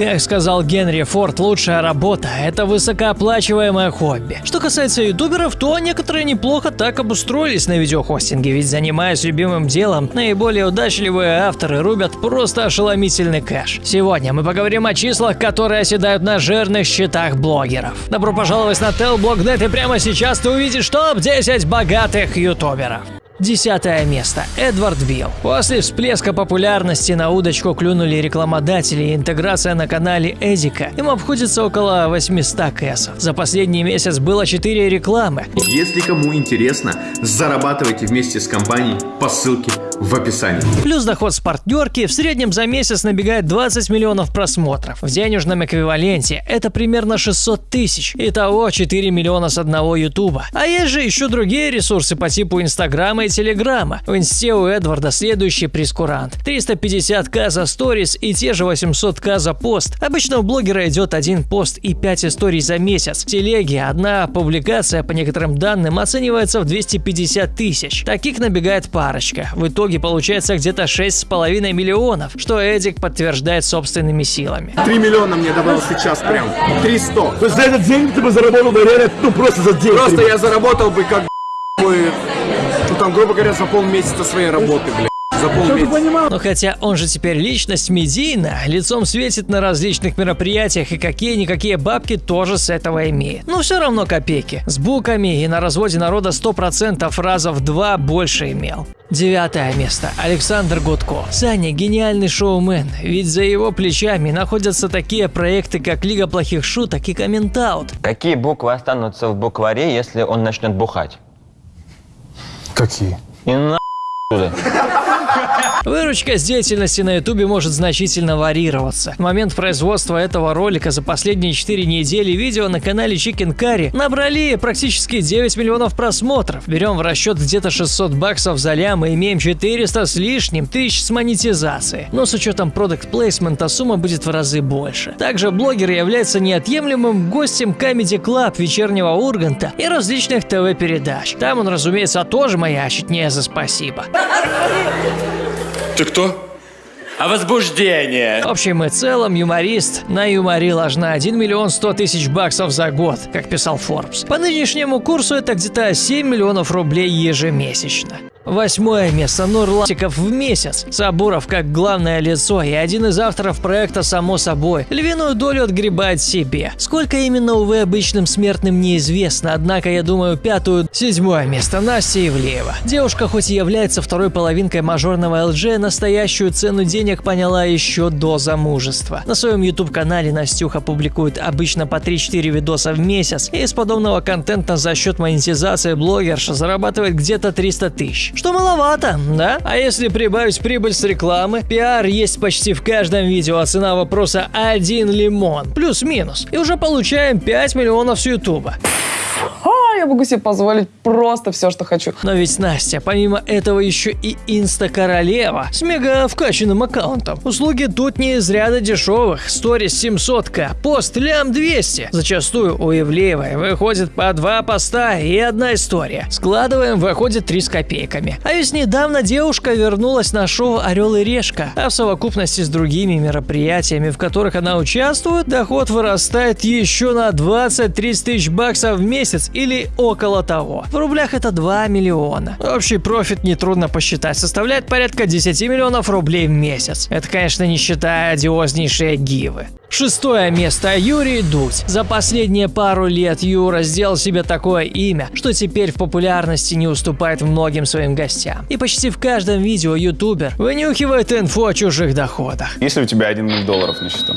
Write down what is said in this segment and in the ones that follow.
Как сказал Генри Форд, лучшая работа – это высокооплачиваемое хобби. Что касается ютуберов, то некоторые неплохо так обустроились на видеохостинге, ведь занимаясь любимым делом, наиболее удачливые авторы рубят просто ошеломительный кэш. Сегодня мы поговорим о числах, которые оседают на жирных счетах блогеров. Добро пожаловать на Telblog.net и прямо сейчас ты увидишь топ-10 богатых ютуберов. Десятое место. Эдвард Билл. После всплеска популярности на удочку клюнули рекламодатели и интеграция на канале Эдика. Им обходится около 800 кэсов. За последний месяц было 4 рекламы. Если кому интересно, зарабатывайте вместе с компанией по ссылке в описании. Плюс доход с партнерки в среднем за месяц набегает 20 миллионов просмотров. В денежном эквиваленте это примерно 600 тысяч. Итого 4 миллиона с одного ютуба. А есть же еще другие ресурсы по типу инстаграма и телеграма. В инсте у Эдварда следующий прескурант. 350к за сторис и те же 800к за пост. Обычно у блогера идет один пост и 5 историй за месяц. В телеге одна публикация по некоторым данным оценивается в 250 тысяч. Таких набегает парочка. В итоге получается где-то 6,5 миллионов, что Эдик подтверждает собственными силами. 3 миллиона мне добавил сейчас прям. 300. То есть за этот день ты бы заработал бы реально, ну просто за день. Просто я заработал бы как бы, там, грубо говоря, за полмесяца своей работы, блядь. За полмесяца. Но хотя он же теперь личность медийна, лицом светит на различных мероприятиях и какие-никакие бабки тоже с этого имеет. Но все равно копейки. С буками и на разводе народа 100% раза в два больше имел. Девятое место. Александр Гудко. Саня – гениальный шоумен, ведь за его плечами находятся такие проекты, как Лига плохих шуток и Комментаут. Какие буквы останутся в букваре, если он начнет бухать? Какие? И на. Выручка с деятельности на ютубе может значительно варьироваться. В момент производства этого ролика за последние 4 недели видео на канале Chicken Curry набрали практически 9 миллионов просмотров. Берем в расчет где-то 600 баксов за лям и имеем 400 с лишним тысяч с монетизацией. Но с учетом продукт плейсмента сумма будет в разы больше. Также блогер является неотъемлемым гостем Comedy Club вечернего Урганта и различных ТВ-передач. Там он, разумеется, тоже маячит не за спасибо. Ты кто? А возбуждение. В общем и целом, юморист на юморе ложна 1 миллион 100 тысяч баксов за год, как писал Forbes. По нынешнему курсу это где-то 7 миллионов рублей ежемесячно. Восьмое место Нурлатиков в месяц. Сабуров как главное лицо и один из авторов проекта «Само собой» львиную долю отгребает себе. Сколько именно, увы, обычным смертным неизвестно, однако, я думаю, пятую... Седьмое место Настя Ивлеева. Девушка хоть и является второй половинкой мажорного ЛЖ, настоящую цену денег поняла еще до замужества. На своем YouTube-канале Настюха публикует обычно по 3-4 видоса в месяц, и из подобного контента за счет монетизации блогерша зарабатывает где-то 300 тысяч. Что маловато, да? А если прибавить прибыль с рекламы, пиар есть почти в каждом видео, а цена вопроса один лимон, плюс-минус. И уже получаем 5 миллионов с ютуба. А, я могу себе позволить просто все, что хочу. Но ведь Настя, помимо этого еще и инста-королева с мега вкачанным аккаунтом. Услуги тут не из ряда дешевых. Сторис 700к, пост лям 200. Зачастую у Ивлеевой выходит по два поста и одна история. Складываем, выходит 3 с копейками. А ведь недавно девушка вернулась на шоу «Орел и решка», а в совокупности с другими мероприятиями, в которых она участвует, доход вырастает еще на 20-30 тысяч баксов в месяц или около того. В рублях это 2 миллиона. Общий профит нетрудно посчитать, составляет порядка 10 миллионов рублей в месяц. Это, конечно, не считая одиознейшие гивы. Шестое место. Юрий Дудь. За последние пару лет Юра сделал себе такое имя, что теперь в популярности не уступает многим своим гостям. И почти в каждом видео ютубер вынюхивает инфу о чужих доходах. Есть ли у тебя 1 миллион долларов на счету?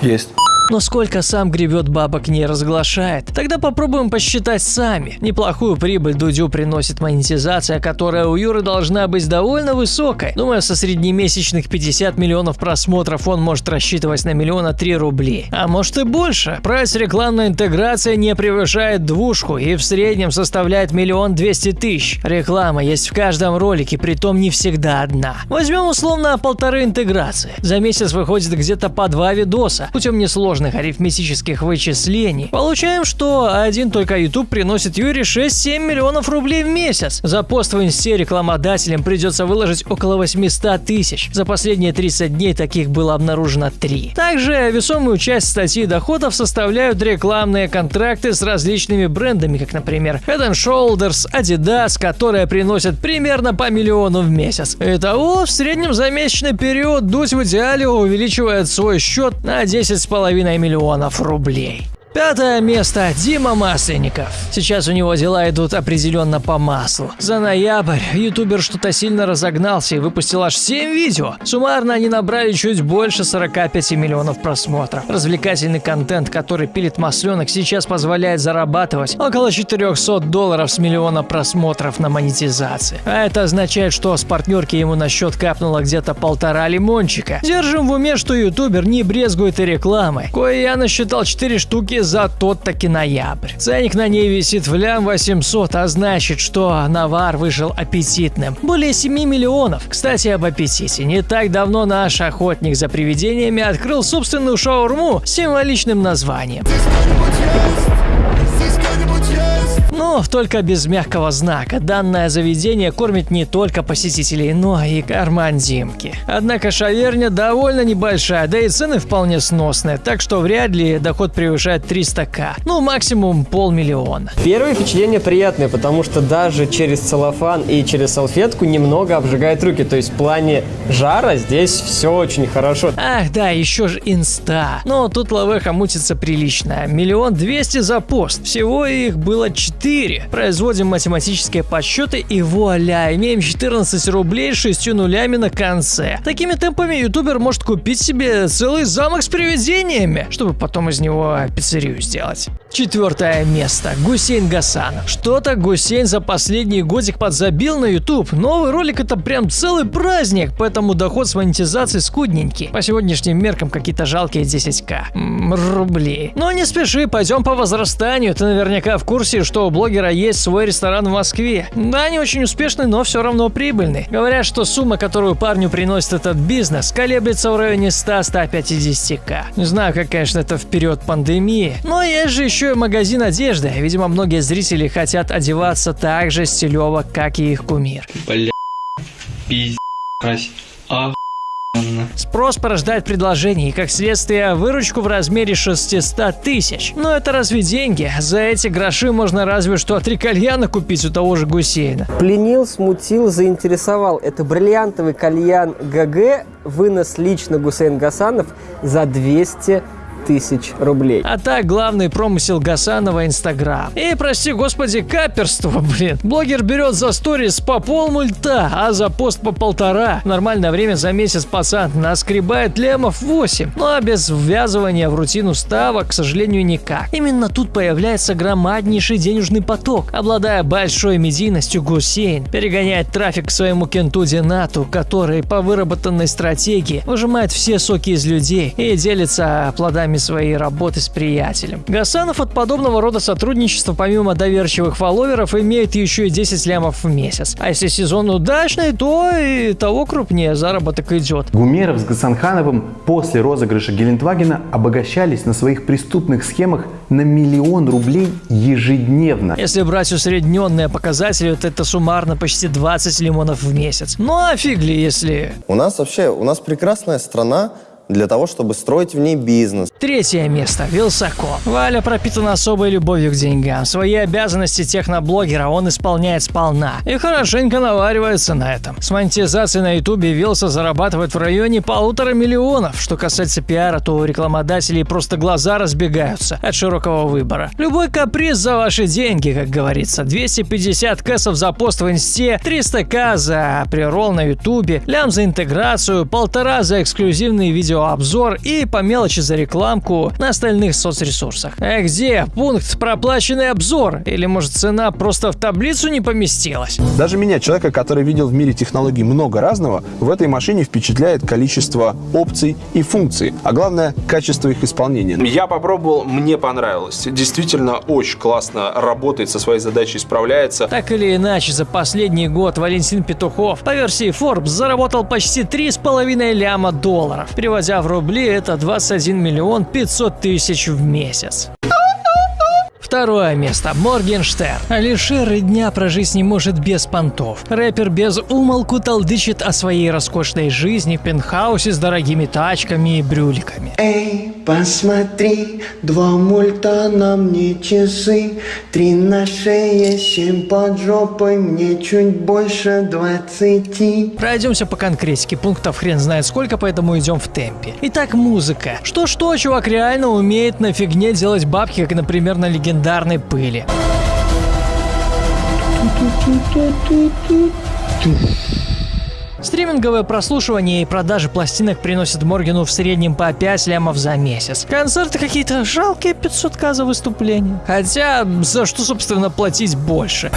Есть. Но сколько сам гребет бабок не разглашает. Тогда попробуем посчитать сами. Неплохую прибыль Дудю приносит монетизация, которая у Юры должна быть довольно высокой. Думаю, со среднемесячных 50 миллионов просмотров он может рассчитывать на миллиона три рублей. А может и больше. Прайс рекламной интеграции не превышает двушку и в среднем составляет миллион двести тысяч. Реклама есть в каждом ролике, притом не всегда одна. Возьмем условно полторы интеграции. За месяц выходит где-то по два видоса. Путем несложных сложных арифметических вычислений, получаем, что один только YouTube приносит Юре 6-7 миллионов рублей в месяц. За пост в инсте рекламодателям придется выложить около 800 тысяч. За последние 30 дней таких было обнаружено 3. Также весомую часть статьи доходов составляют рекламные контракты с различными брендами, как, например, Head Shoulders, Adidas, которые приносят примерно по миллиону в месяц. Итого, в среднем за месячный период Дудь в идеале увеличивает свой счет на 10,5 миллионов рублей. Пятое место. Дима Масленников. Сейчас у него дела идут определенно по маслу. За ноябрь ютубер что-то сильно разогнался и выпустил аж 7 видео. Суммарно они набрали чуть больше 45 миллионов просмотров. Развлекательный контент, который пилит масленок, сейчас позволяет зарабатывать около 400 долларов с миллиона просмотров на монетизации. А это означает, что с партнерки ему на счет капнуло где-то полтора лимончика. Держим в уме, что ютубер не брезгует и рекламой. Кое я насчитал 4 штуки за тот таки ноябрь. Ценник на ней висит в лям 800, а значит, что навар вышел аппетитным. Более 7 миллионов. Кстати, об аппетите. Не так давно наш охотник за привидениями открыл собственную шаурму с символичным названием. Но только без мягкого знака. Данное заведение кормит не только посетителей, но и карман Димки. Однако шаверня довольно небольшая, да и цены вполне сносные, так что вряд ли доход превышает 300к. Ну, максимум полмиллиона. Первое впечатление приятное, потому что даже через целлофан и через салфетку немного обжигает руки. То есть в плане жара здесь все очень хорошо. Ах, да, еще же инста. Но тут лавеха мутится прилично. Миллион двести за пост. Всего их было 4. Производим математические подсчеты и вуаля, имеем 14 рублей с 6 нулями на конце. Такими темпами ютубер может купить себе целый замок с привидениями, чтобы потом из него пиццерию сделать. Четвертое место. Гусейн Гасанов. Что-то Гусейн за последний годик подзабил на YouTube. Новый ролик это прям целый праздник, поэтому доход с монетизацией скудненький. По сегодняшним меркам какие-то жалкие 10к М, рублей. Но не спеши, пойдем по возрастанию. Ты наверняка в курсе, что у блогера есть свой ресторан в Москве. Да, не очень успешный, но все равно прибыльный. Говорят, что сумма, которую парню приносит этот бизнес, колеблется в районе 100-150к. Не знаю, как, конечно, это в период пандемии, но есть же еще и магазин одежды. Видимо, многие зрители хотят одеваться так же стилево, как и их кумир. Бля, пиздец, охуенно. Спрос порождает предложение и, как следствие, выручку в размере 600 тысяч. Но это разве деньги? За эти гроши можно разве что три кальяна купить у того же Гусейна. Пленил, смутил, заинтересовал. Это бриллиантовый кальян ГГ, вынос лично Гусейн Гасанов за 200 тысяч рублей. А так, главный промысел Гасанова Инстаграм. И, прости господи, каперство, блин. Блогер берет за сторис по полмульта, а за пост по полтора. В нормальное время за месяц пацан наскребает лемов 8. Ну а без ввязывания в рутину ставок, к сожалению, никак. Именно тут появляется громаднейший денежный поток. Обладая большой медийностью, Гусейн перегоняет трафик к своему кенту Динату, который по выработанной стратегии выжимает все соки из людей и делится плодами своей работы с приятелем. Гасанов от подобного рода сотрудничества помимо доверчивых фолловеров имеет еще и 10 лямов в месяц. А если сезон удачный, то и того крупнее заработок идет. Гумеров с Гасанхановым после розыгрыша Гелендвагена обогащались на своих преступных схемах на миллион рублей ежедневно. Если брать усредненные показатели, то это суммарно почти 20 лимонов в месяц. Ну а фиг ли, если... У нас вообще, у нас прекрасная страна для того, чтобы строить в ней бизнес. Третье место. Вилсаком. Валя пропитана особой любовью к деньгам. Свои обязанности техноблогера он исполняет сполна. И хорошенько наваривается на этом. С монетизацией на ютубе Вилса зарабатывает в районе полутора миллионов. Что касается пиара, то у рекламодателей просто глаза разбегаются от широкого выбора. Любой каприз за ваши деньги, как говорится. 250 кэсов за пост в инсте, 300к за прирол на ютубе, лям за интеграцию, полтора за эксклюзивные видео видеообзор и по мелочи за рекламку на остальных соцресурсах. А где пункт проплаченный обзор? Или может цена просто в таблицу не поместилась? Даже меня, человека, который видел в мире технологий много разного, в этой машине впечатляет количество опций и функций, а главное, качество их исполнения. Я попробовал, мне понравилось. Действительно очень классно работает, со своей задачей справляется. Так или иначе, за последний год Валентин Петухов по версии Forbes заработал почти 3,5 ляма долларов. Переводя в рубли, это 21 миллион миллион пятьсот тысяч в месяц. Второе место. Моргенштерн. Алишер и дня прожить не может без понтов. Рэпер без умолку толдычит о своей роскошной жизни в пентхаусе с дорогими тачками и брюликами. Эй, посмотри, два мульта на мне часы, три на шее, семь под жопой, мне чуть больше двадцати. Пройдемся по конкретике, пунктов хрен знает сколько, поэтому идем в темпе. Итак, музыка. Что-что, чувак реально умеет на фигне делать бабки, как, например, на легендарной пыли. Стриминговое прослушивание и продажи пластинок приносят Моргану в среднем по 5 лямов за месяц. Концерты какие-то жалкие 500к за выступление. Хотя, за что, собственно, платить больше?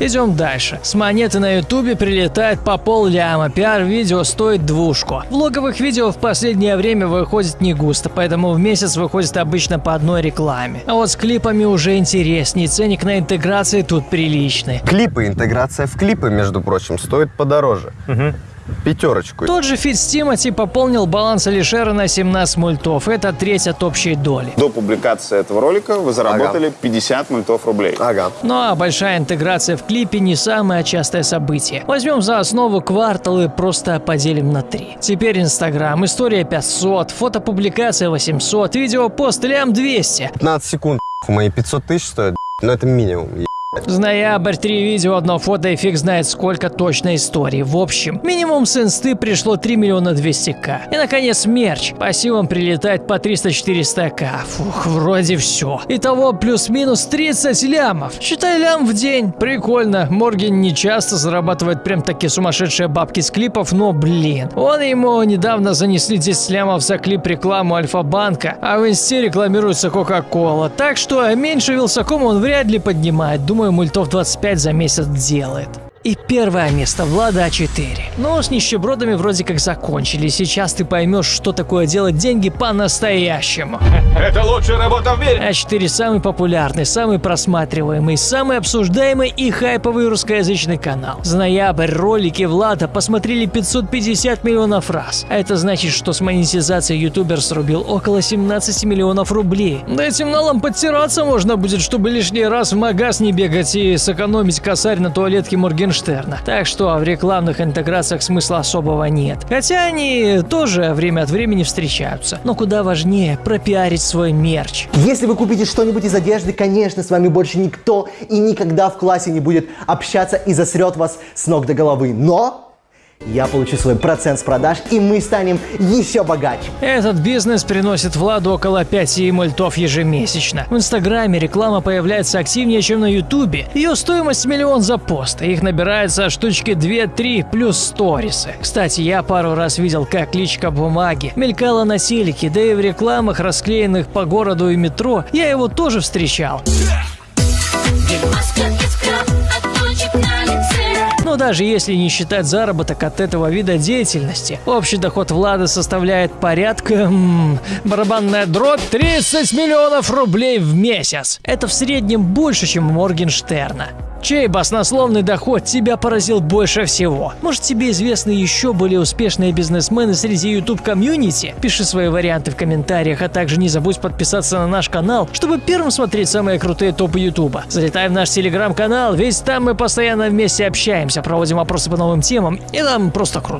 Идем дальше. С монеты на ютубе прилетает по пол ляма. Пиар-видео стоит двушку. Влоговых видео в последнее время выходит не густо, поэтому в месяц выходит обычно по одной рекламе. А вот с клипами уже интереснее. Ценник на интеграции тут приличный. Клипы, интеграция в клипы, между прочим, стоит подороже. Пятерочку. Тот же Фит с Тимати пополнил баланс Алишера на 17 мультов. Это треть от общей доли. До публикации этого ролика вы заработали 50 мультов рублей. Ага. Ну а большая интеграция в клипе не самое частое событие. Возьмем за основу квартал и просто поделим на три. Теперь Инстаграм, история 500, фотопубликация 800, видео пост лям 200. 15 секунд, мои 500 тысяч стоят, но это минимум. Ноябрь три видео, одно фото и фиг знает сколько точной истории. В общем, минимум с инсты пришло 3 миллиона 200к. И наконец мерч. По прилетает по 300-400к. Фух, вроде все. Итого плюс-минус 30 лямов. Считай лям в день. Прикольно. Морген не часто зарабатывает прям такие сумасшедшие бабки с клипов, но блин. Он ему недавно занесли 10 лямов за клип рекламу Альфа-банка, а в инсте рекламируется Кока-Кола. Так что меньше Вилсакома он вряд ли поднимает. Думаю, мультов 25 за месяц делает. И первое место Влада А4. Но с нищебродами вроде как закончили. Сейчас ты поймешь, что такое делать деньги по-настоящему. Это лучшая работа в мире! А4 самый популярный, самый просматриваемый, самый обсуждаемый и хайповый русскоязычный канал. За ноябрь ролики Влада посмотрели 550 миллионов раз. А это значит, что с монетизацией ютубер срубил около 17 миллионов рублей. Да этим налом подтираться можно будет, чтобы лишний раз в магаз не бегать и сэкономить косарь на туалетке Моргенштерна. Так что в рекламных интеграциях смысла особого нет. Хотя они тоже время от времени встречаются. Но куда важнее пропиарить свой мерч. Если вы купите что-нибудь из одежды, конечно, с вами больше никто и никогда в классе не будет общаться и засрет вас с ног до головы. Но я получу свой процент с продаж, и мы станем еще богаче. Этот бизнес приносит Владу около 5 мультов ежемесячно. В Инстаграме реклама появляется активнее, чем на Ютубе. Ее стоимость миллион за пост. Их набирается штучки 2-3 плюс сторисы. Кстати, я пару раз видел, как личка бумаги мелькала на телеке, да и в рекламах, расклеенных по городу и метро, я его тоже встречал. Но даже если не считать заработок от этого вида деятельности, общий доход Влада составляет порядка... м, барабанная дробь 30 миллионов рублей в месяц. Это в среднем больше, чем Моргенштерна. Чей баснословный доход тебя поразил больше всего? Может тебе известны еще более успешные бизнесмены среди YouTube комьюнити? Пиши свои варианты в комментариях, а также не забудь подписаться на наш канал, чтобы первым смотреть самые крутые топы YouTube. Залетай в наш телеграм-канал, ведь там мы постоянно вместе общаемся, проводим опросы по новым темам, и нам просто круто.